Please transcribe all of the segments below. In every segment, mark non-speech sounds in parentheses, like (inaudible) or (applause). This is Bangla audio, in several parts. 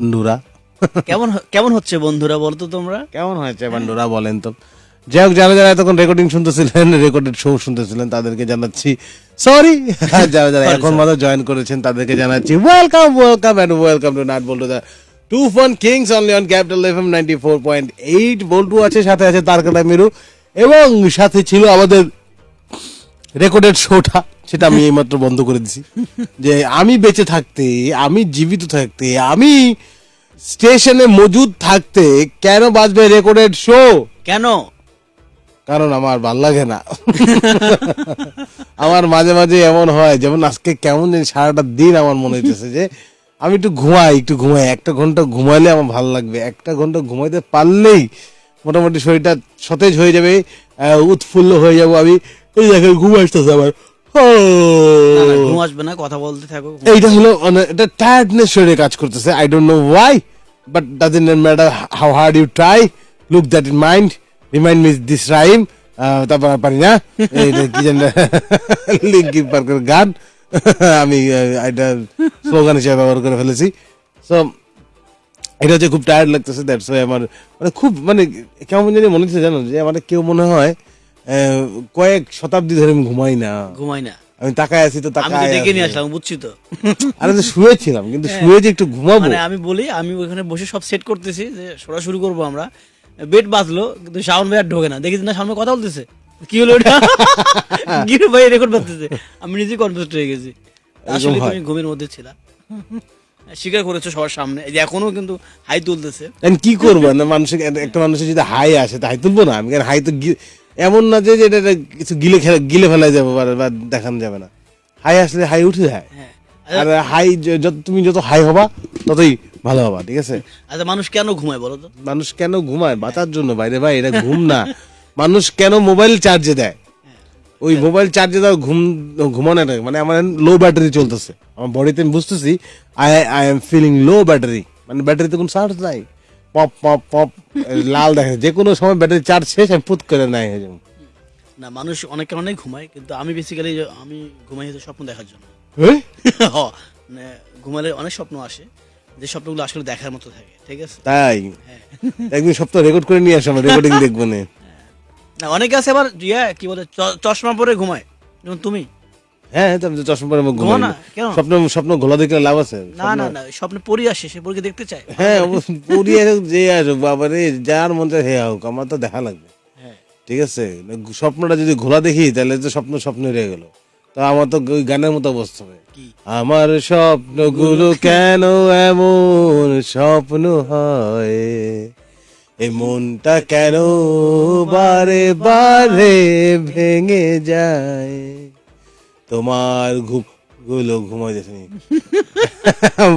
বন্ধুরা। কেমন কেমন হচ্ছে বন্ধুরা বলতো তোমরা? কেমন হয়েছে বন্ধুরা বলেন তো? যাই হোক যারা যারা এতক্ষণ রেকর্ডিং শুনতেছিলেন রেকর্ডেড শো শুনতেছিলেন তাদেরকে জানাচ্ছি সরি (laughs) যারা যারা এখন মাত্র জয়েন করেছেন তাদেরকে জানাচ্ছি welcome welcome and welcome to nut Boltu the two phone kings only on capital F M ninety four point eight বল্টু আছে সাথে আছে তারকাটা মিরু এবং সাথে ছিল আমাদের রেকর্ডেড শোটা সেটা আমি এইমাত্র বন্ধ করে দিছি। যে আমি বেঁচে থাকতে আমি জীবিত থাকতে আমি স্টেশনে মজুদ থাকতে কেন বাজবে রেকর্ডেড শো কেন? কারণ আমার ভালো লাগে না। আমার মাঝে মাঝে এমন হয় যেমন আজকে কেমন জানি সারাটা দিন আমার মনে হইতেছে যে আমি একটু ঘুমাই একটু ঘুমাই একটা ঘণ্টা ঘুমাইলে আমার ভালো লাগবে একটা ঘণ্টা ঘুমাইতে পারলেই মোটামুটি শরীরটা সতেজ হয়ে যাবে উৎফুল্ল হয়ে যাব আমি। এই ঘুম আসতেছে আমার ঘুম আসবে না কথা বলতে থাকো এইটা হলো মানে এটা টায়ার্ডনেস শরীরে কাজ করতেছে। I don't know why but doesn't matter how hard you try look that in mind remind miss this rhyme তারপর পারি না। কি জানি পার্কের গান। আমি এটা স্লোগান হিসেবে ব্যবহার করে ফেলেছি। সো এটা হচ্ছে খুব টায়ার্ড লাগতেছে দ্যাটস ওয়াই আমার মানে খুব মানে কেমন জানি মনে হচ্ছে জানো যে আমার কেউ মনে হয় কয়েক শতাব্দী ধরে আমি ঘুমাই না। ঘুমাই না। আমি তাকায় আছি তো আমি তাকায় ডেকে নিয়ে আছি। আসলাম বুঝছি তো। আরে তো শুয়েছিলাম কিন্তু শুয়ে যে একটু ঘুমাবো। মানে আমি বলি আমি ওখানে বসে সব সেট করতেছি যে শোনা শুরু করব আমরা। বেড বাজলো কিন্তু শাওন ভাই আর ঢোকে না। দেখি না সামনে কথা বলতেছে। কি হলো এটা? (laughs) হলো ভাই রেকর্ড বাজতেছে। আমি নিজে কনফিউজ হয়ে গেছি। আসলে তুমি ঘুমের মধ্যে ছিলা। স্বীকার করেছ সবার সামনে। এই যে এখনও কিন্তু হাই তুলতেছে। কি করব? না মানুষের একটা মানুষের যদি হাই আসে তা হাই তুলবো না? আমি হাই তো এমন না যে এটা কিছু গিলে খেলে গিলে ফেলা যাবে বা দেখানো যাবে না। হাই আসলে হাই উঠে যায়। হ্যাঁ। আর হাই যত তুমি যত হাই হবা ততই ভালো হবা ঠিক আছে? আচ্ছা মানুষ কেন ঘুমায় বলো তো? মানুষ কেন ঘুমায়? বাঁচার জন্য বাইরে ভাই এটা ঘুম না। মানুষ কেন মোবাইল চার্জে দেয়? ওই মোবাইল চার্জে দাও ঘুম ঘুমানো না। মানে আমার লো ব্যাটারি চলতেছে। আমার বডিতে আমি বুঝতেছি I I am feeling low battery মানে ব্যাটারিতে কোনো চার্জ নাই। পপ পপ পপ লাল দেখা যে কোনো সময় ব্যাটারি চার্জ শেষ আমি পুত করে নাই হয়ে যাব না মানুষ অনেকে অনেক ঘুমায় কিন্তু আমি বেসিক্যালি আমি ঘুমাই হচ্ছে স্বপ্ন দেখার জন্য। মানে ঘুমালে অনেক স্বপ্ন আসে যে স্বপ্নগুলো আসলে দেখার মতো থাকে ঠিক আছে? তাই? হ্যাঁ। একদিন সপ্তাহ রেকর্ড করে নিয়ে আসো আমার রেকর্ডিং দেখব না। না অনেকে আছে আবার ইয়া কি বলে চশমা পরে ঘুমায় যেমন তুমি। হ্যাঁ আমি তো চশমা পরে আমার ঘুমাই না, স্বপ্ন স্বপ্ন ঘোলা দেখলে লাভ আছে না না না স্বপ্নে পরি আসে সে পরীকে দেখতে চায়। হ্যাঁ পুরিয়ে যে আসুক বাবা যার মন চায় হে হোক আমার তো দেখা লাগবে। হ্যাঁ। ঠিক আছে? স্বপ্নটা যদি ঘোলা দেখি তাহলে তো স্বপ্ন স্বপ্ন রয়ে গেল। তো আমার তো ওই গানের মতো অবস্থা হবে। আমার স্বপ্নগুলো কেন এমন স্বপ্ন হয়? এই মনটা কেন বারে বারে ভেঙে যায়? তোমার ঘুমগুলো ঘুমাই যাচ্ছে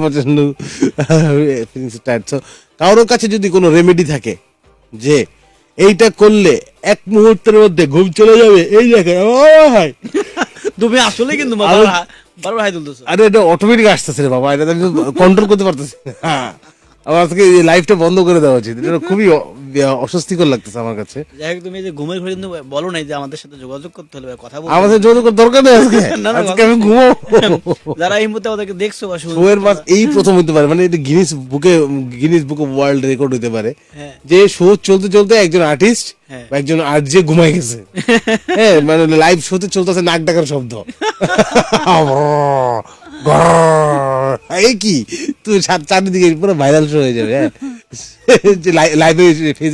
প্রচণ্ড টায়ার্ড কারোর কাছে যদি কোনো রেমেডি থাকে যে এইটা করলে এক মুহূর্তের মধ্যে ঘুম চলে যাবে এই দেখে হয় তুমি আসলে কিন্তু বারবার হাই তুলতেছো। আরে এটা অটোমেটিক আসতেছে রে বাবা এটা আমি কন্ট্রোল করতে পারতেছি না। হ্যাঁ আমার আজকে এই লাইফটা বন্ধ করে দেওয়া উচিত এটা খুবই অস্বস্তিকর লাগতেছে আমার কাছে। তুমি এই যে ঘুমের ঘরে কিন্তু বলো নাই যে আমাদের সাথে যোগাযোগ করতে হলে বা কথা বলতে আমাদের যোগাযোগ করার দরকার নেই আজকে। আজকে আমি ঘুমাবো। যারা এই মুহূর্তে আমাদেরকে দেখছ বা শুনছো শোয়ের মাস এই প্রথম হতে পারে। মানে এটা গিনিস বুকে Guinness book of world record হতে পারে। হ্যাঁ। যে শো চলতে চলতে একজন আর্টিস্ট হ্যাঁ। বা একজন আর্ট যে ঘুমাই গেছে। (laughs) হ্যাঁ মানে লাইভ শোতে চলতেছে নাক ডাকার শব্দ। (laughs) এই কি? তুই চারিদিকে পুরো ভাইরাল শো হয়ে যাবে হ্যাঁ? লাইভে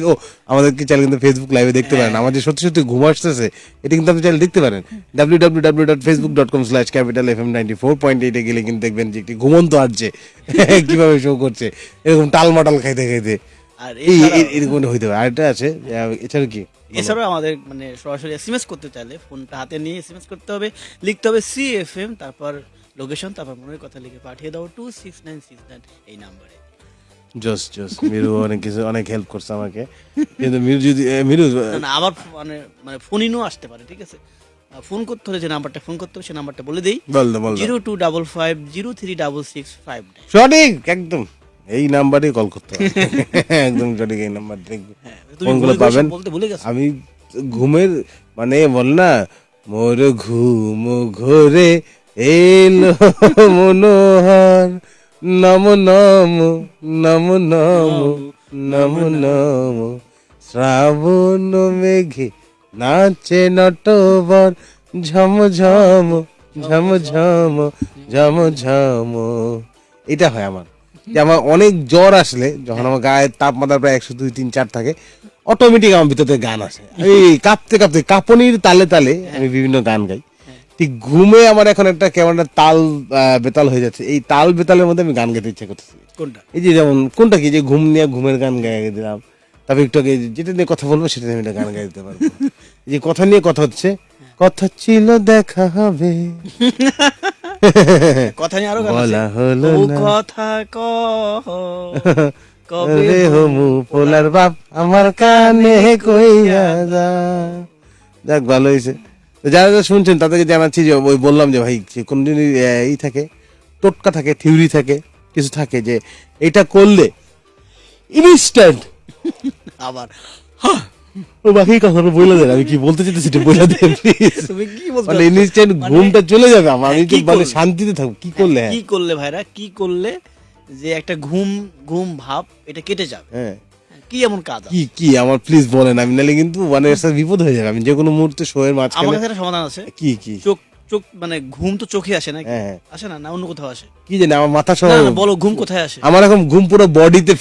ও আমাদেরকে চাইলে কিন্তু ফেসবুক লাইভে দেখতে পারেন। আমার যে সত্যি সত্যি ঘুম আসতেছে। এটা কিন্তু আপনি চাইলে দেখতে পারেন। W W W dot Facebook dot com slash capital F M ninety four point এইটে গেলে কিন্তু দেখবেন যে একটি ঘুমন্ত আসছে কীভাবে শো করছে। এরকম টাল মাটাল খাইতে খাইতে। আর এই এরকম হইতে পারে। আরেকটা আছে এছাড়া কি? এছাড়াও আমাদের মানে সরাসরি এসএমএস করতে চাইলে ফোনটা হাতে নিয়ে এসএমএস করতে হবে লিখতে হবে সি এফ এম তারপর লোকেশন তারপর মনের কথা লিখে পাঠিয়ে দাও two six nine six nine এই নাম্বারে জস জস মিরু অনেক কিছু অনেক হেল্প করছে আমাকে। কিন্তু মিরু যদি মিরু না আবার মানে মানে ফোনিনও আসতে পারে ঠিক আছে? ফোন করতে হলে যে নাম্বারটা ফোন করতে হবে সেই নাম্বারটা বলে দিই। Zero two double five zero three double six five সঠিক একদম। এই নাম্বারে কল করতে হবে। (laughs) একদম সঠিক এই নাম্বার দেখবে হ্যাঁ, ফোনগুলো পাবেন। বলতে ভুলে গেছো। আমি ঘুমের মানে বল না মোর ঘুম ঘোরে এলো মনোহর, নমো নম, নমো নমো নমো নমো। শ্রাবণ মেঘে নাচে নটবর, ঝম ঝম ঝম ঝম ঝম ঝম। এটা হয় আমার। যে আমার অনেক জ্বর আসলে, যখন আমার গায়ের তাপমাত্রা প্রায় একশো দুই, তিন, চার থাকে অটোমেটিক আমার ভিতরে গান আসে। এই কাঁপতে কাঁপতে কাঁপনির তালে তালে আমি বিভিন্ন গান গাই। ঠিক ঘুমে আমার এখন একটা কেমন একটা তাল বেতাল হয়ে যাচ্ছে। এই তাল বেতালের মধ্যে আমি গান গাইতে ইচ্ছা করতেছি। কোনটা? এই যে যেমন কোনটা কি? যে ঘুম নিয়ে ঘুমের গান গাইয়ে দিলাম। তারপর একটু আগে যেটা নিয়ে কথা বলব সেটা নিয়ে গান গাই দিতে পারব। যে কথা নিয়ে কথা হচ্ছে কথা ছিল দেখা হবে। কথা নিয়ে আরও বলা হলো কথা কবে হমু পোলার বাপ আমার কানে কইয়া যা। যাক ভালো হয়েছে। যারা যারা শুনছেন তাদেরকে জানাচ্ছি যে ওই বললাম যে ভাই কোন দিন ই থাকে টোটকা থাকে থিওরি থাকে কিছু থাকে যে এটা করলে ইনস্ট্যান্ট আবার। ও বাকি কথাটা বলে দেন আমি কি বলতে চাইছি সেটা বলে দেন তুমি কি বলছো? মানে ইনস্ট্যান্ট ঘুমটা চলে যাবে আমার আমি হ্যাঁ, কি মানে শান্তিতে থাকব কি করলে? হ্যাঁ কি করলে ভাইরা? কি করলে যে একটা ঘুম ঘুম ভাব এটা কেটে যাবে। হ্যাঁ। কি এমন কাজ কি কি? আমার প্লিজ বলেন আমি নাহলে কিন্তু মানে এর সাথে বিপদ হয়ে যাবে। আমি যে কোনো মুহূর্তে শোয়ের আমার কাছে সমাধান আছে। কি কি? চোখ চোখ মানে ঘুম তো চোখে আসে না হ্যাঁ, হ্যাঁ। আসে না? না অন্য কোথাও আসে? কি জানি আমার মাথা সহ বলো ঘুম কোথায় আসে? আমার ঘুম পুরো বডিতে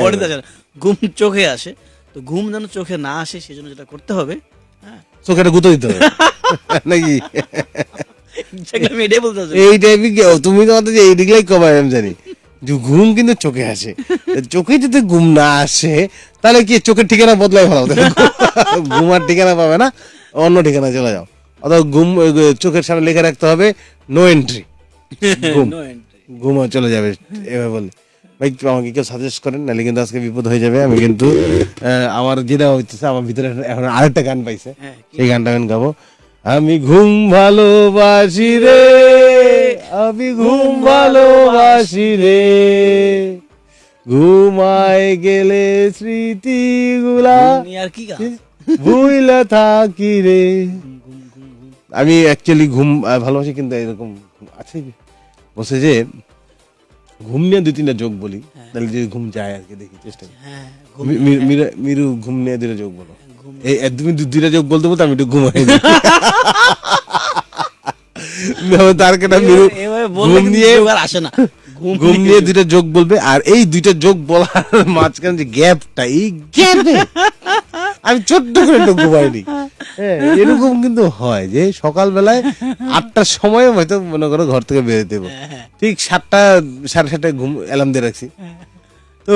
বডিতে (laughs) আসে ঘুম চোখে আসে। তো ঘুম যেন চোখে না আসে সেজন্য যেটা করতে হবে হ্যাঁ। চোখেটা গুঁতো দিতে হবে। (laughs) নাকি? (laughs) আমি এটাই বলতে। এই টাইপই তুমি তো আমাদের এই দিকলাই কমাই আমি জানি। যে ঘুম কিন্তু চোখে আসে। চোখে যদি ঘুম না আসে তাহলে কি চোখের ঠিকানা বদলাই ভালো (laughs) ঘুম আর ঠিকানা পাবে না অন্য ঠিকানা চলে যাও। অথবা ঘুম চোখের সামনে লিখে রাখতে হবে নো এন্ট্রি (laughs) ঘুম. ঘুমও চলে যাবে এভাবে বলে ভাই আমাকে কেউ সাজেস্ট করেন নাহলে কিন্তু আজকে বিপদ হয়ে যাবে। আমি কিন্তু আমার যেটা হইতেছে আমার ভিতরে এখন আরেকটা গান পাইছে। হ্যাঁ, সেই গানটা আমি গাবো। আমি ঘুম ভালোবাসি রে। আমি ঘুম ভালোবাসি রে। ঘুমায় গেলে স্মৃতিগুলা আর কি ভুইলা থাকি রে। আমি অ্যাকচুয়ালি ঘুম ভালোবাসি কিন্তু এরকম আছে বসে যে ঘুম নিয়ে দুই তিনটা যোগ বলি তাহলে যদি ঘুম যায় আর কি দেখি চেষ্টা করি। হ্যাঁ মি- মিরা- মিরু ঘুম নিয়ে দুইটা যোগ বলো। এই তুমি দু- দুইটা যোগ বলতে বলতে আমি একটু ঘুমাই (laughs) না, তার কেটা মিরু ঘুম নিয়ে আর আসে না। ঘুম ঘুম নিয়ে দুইটা যোগ বলবে আর এই দুইটা যোগ বলার মাঝখানে যে গ্যাপটা এই গ্যাপে আমি ছোট্ট করে একটু ঘুমাইনি। হ্যাঁ, এরকম কিন্তু হয় যে সকালবেলায় আটটার সময় হয়তো মনে করো ঘর থেকে বেরোতে দেবো হ্যাঁ, ঠিক সাতটা সাড়ে সাতটায় ঘুম অ্যালার্ম দিয়ে রাখছি। তো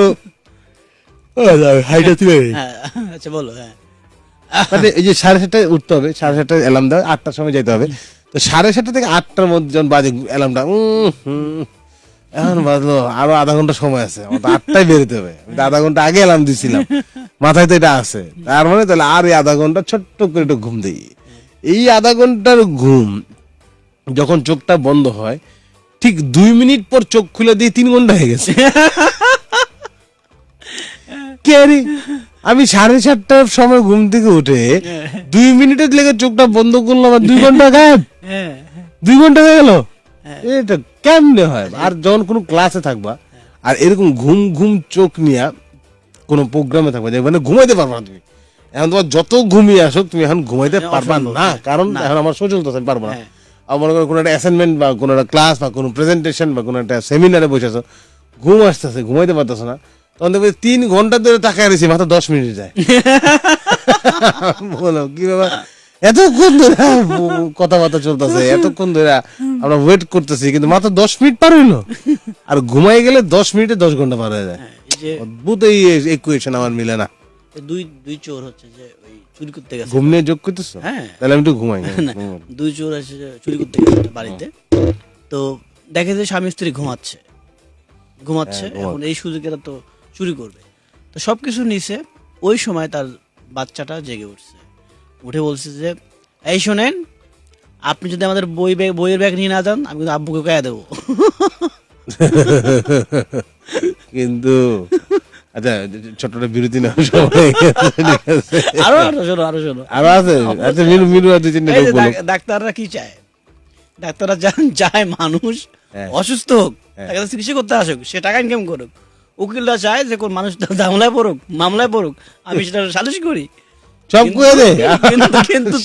হাইটা তুলে হ্যাঁ আচ্ছা বলো হ্যাঁ। মানে এই যে সাড়ে সাতটায় উঠতে হবে সাড়ে সাতটায় অ্যালার্ম দেওয়া আটটার সময় যেতে হবে। তো সাড়ে সাতটা থেকে আটটার মধ্যে যখন বাজে অ্যালার্মটা এখন বাজলো আরও আধা ঘণ্টা সময় আছে আমার আটটায় বেরোতে হবে। আধা ঘণ্টা আগে অ্যালার্ম দিছিলাম। মাথায় তো এটা আছে। তার মানে তাহলে আর এই আধা ঘণ্টা ছোট্ট করে একটু ঘুম দিই। এই আধা ঘণ্টার ঘুম যখন চোখটা বন্ধ হয় ঠিক দুই মিনিট পর চোখ খুলে দিয়ে তিন ঘণ্টা হয়ে গেছে। আমি সাড়ে সাতটার সময় ঘুম থেকে উঠে দুই মিনিটের লেগে চোখটা বন্ধ করলাম আর দুই ঘণ্টা গায়েব। হ্যাঁ দুই ঘণ্টা হয়ে গেল? এটা কেমনে হয়? আর যখন কোনো ক্লাসে থাকবা আর এরকম ঘুম ঘুম চোখ নিয়ে কোনো প্রোগ্রামে থাকবা মানে ঘুমাইতে পারবা না তুমি। এখন তোমার যত ঘুমিয়ে তুমি এখন ঘুমাইতে পারবা না। হ্যাঁ। কারণ এখন আমার সোশ্যাল আমি পারব না। হ্যাঁ। মনে করো কোনো একটা অ্যাসাইনমেন্ট বা কোনো একটা ক্লাস বা কোনো প্রেজেন্টেশন বা কোনো একটা সেমিনারে বসে আছো ঘুম আসতেছে ঘুমাইতে পারতেছো না তখন দেখবে তিন ঘণ্টা ধরে টাকা রয়েছে মাত্র দশ মিনিট যায়। (laughs) বলো কি ব্যাপার? এতক্ষণ ধরে কথাবার্তা চলতেছে এতক্ষণ ধরে আমরা ওয়েট করতেছি কিন্তু মাত্র দশ মিনিট পার হইল। (laughs) আর ঘুমাই গেলে দশ মিনিটে দশ ঘণ্টা পার হয়ে যায়। হ্যাঁ, অদ্ভুত এই ইকুয়েশন আমার মিলে না। দুই দুই চোর হচ্ছে যে চুরি করতে গেছে। ঘুম নিয়ে যোগ করতেছো? হ্যাঁ। তাহলে আমি একটু ঘুমাই দুই চোর আছে চুরি করতে গেছে বাড়িতে। তো দেখে যে স্বামী স্ত্রী ঘুমাচ্ছে। ঘুমাচ্ছে হ্যাঁ, এখন এই সুযোগে তো চুরি করবে। তো সবকিছু নিছে ওই সময় তার বাচ্চাটা জেগে উঠছে। উঠে বলছে যে এই শোনেন আপনি যদি আমাদের বই ব্যাগ বইয়ের ব্যাগ নিয়ে না যান আমি কিন্তু আব্বুকে কয়া দেবো। কিন্তু আচ্ছা ছোট্ট বিরতি না। আরও আরও শোনো আরও শোনো। আরও আছে? আচ্ছা মিনু মিনু আর দুই তিনটা ডাক্তাররা কি চায়? ডাক্তাররা চায় মানুষ হ্যাঁ। অসুস্থ হোক হ্যাঁ। তাকে চিকিৎসা করতে আসুক সে টাকা ইনকাম করুক। উকিলরা চায় যে কোন মানুষ ঝামেলায় পড়ুক মামলায় পড়ুক আমি সেটা সালিশ করি। সব করে দে কিন্তু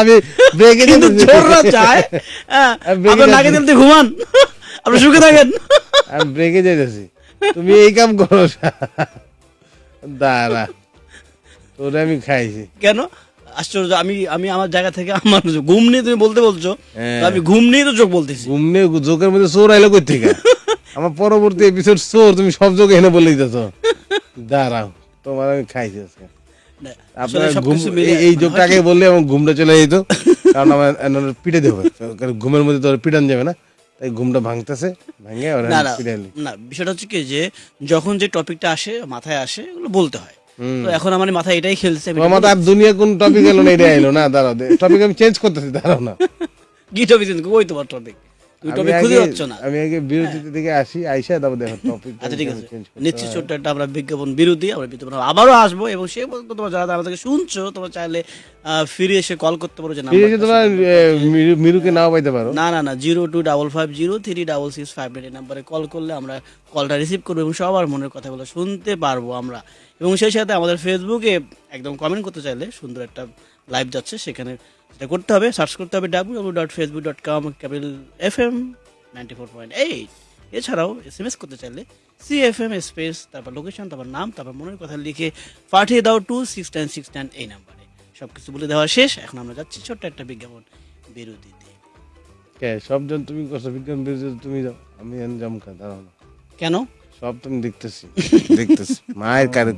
আমি ব্রেকে কিন্তু চোররা চায়। (laughs) হ্যাঁ, আপনার নাকে দিলতে ঘুমান। আপনি সুখে থাকেন। আমি ব্রেকে যাইতেছি তুমি এই কাম করো দাঁড়া তোরে আমি খাইছি। কেন? আশ্চর্য আমি আমি আমার জায়গা থেকে আমার ঘুম নিয়ে তুমি বলতে বলছো। হ্যাঁ। আমি ঘুম নিয়ে তো চোখ বলতেছি। ঘুমনে জোকের মধ্যে চোর আইলো কই থেকে আমার পরবর্তী এপিসোড চোর তুমি সব যোগ এনে বলে দিতেছ। দাঁড়াও তোমার আমি খাইছি আজকে। আপনার মিলিয়ে এই- যোগটাকে বললে আমার ঘুমটা চলে যেত কারণ আমার পিটে দেবে কারণ ঘুমের মধ্যে তো পিটান যাবে না তাই ঘুমটা ভাঙতেছে ভাঙে না না বিষয়টা হচ্ছে কি যে যখন যে টপিকটা আসে মাথায় আসে ওগুলো বলতে হয়। তো এখন আমার মাথায় এটাই খেলছে আর দুনিয়া কোন টপিক এলো না এটা এলো না (laughs) দাঁড়াও টপিক আমি চেঞ্জ করতেছি দাঁড়াও না। কি টপিক ওই তোমার টপিক টপিক খুঁজে পাচ্ছ না। আমি আগে বিরতিতে থেকে আসি আইসা তারপর দেখো টপিক আচ্ছা ঠিক আছে। নিশ্চিত ছোট্ট একটা আমরা বিজ্ঞাপন বিরতি আমরা বিজ্ঞাপন আবারও আসব এবং সে পর্যন্ত তোমার যারা আমাদেরকে শুনছো তোমরা চাইলে ফিরে এসে কল করতে পারো যে নাম্বারটা তোমার এ, মিরুকে নাও পাইতে পারো। না না না zero two double five zero three double six five নাম্বারে কল করলে আমরা কলটা রিসিভ করব এবং সবার মনের কথাগুলো শুনতে পারব আমরা। এবং সেই সাথে আমাদের ফেসবুকে একদম কমেন্ট করতে চাইলে সুন্দর একটা লাইভ যাচ্ছে সেখানে সেটা করতে হবে সার্চ করতে হবে W W dot Facebook dot com capital F M ninety four point eight এছাড়াও এস এম এস করতে চাইলে সি এফ এম স্পেস তারপর লোকেশন তারপর নাম তারপর মনের কথা লিখে পাঠিয়ে দাও two six nine six nine এই নাম্বারে সব কিছু বলে দেওয়া শেষ এখন আমরা যাচ্ছি ছোট্ট একটা বিজ্ঞাপন বিরতিতে। কে সবজন তুমি করছ বিজ্ঞান বিরতিতে তুমি যাও। আমি এনে জমকা দাঁড়াও না। কেন? সব তুমি দেখতেছি দেখতেছি মায়ের কারে